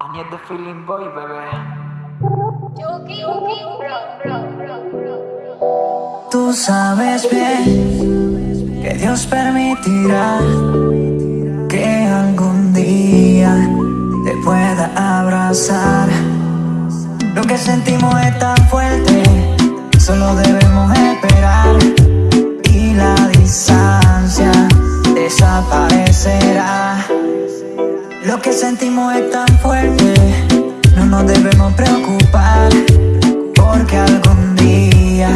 I need the feeling boy, bebé. Tú sabes bien que Dios permitirá que algún día te pueda abrazar. Lo que sentimos es tan fuerte, solo debemos esperar y la distancia desaparecerá. Lo que sentimos es tan fuerte, no nos debemos preocupar porque algún día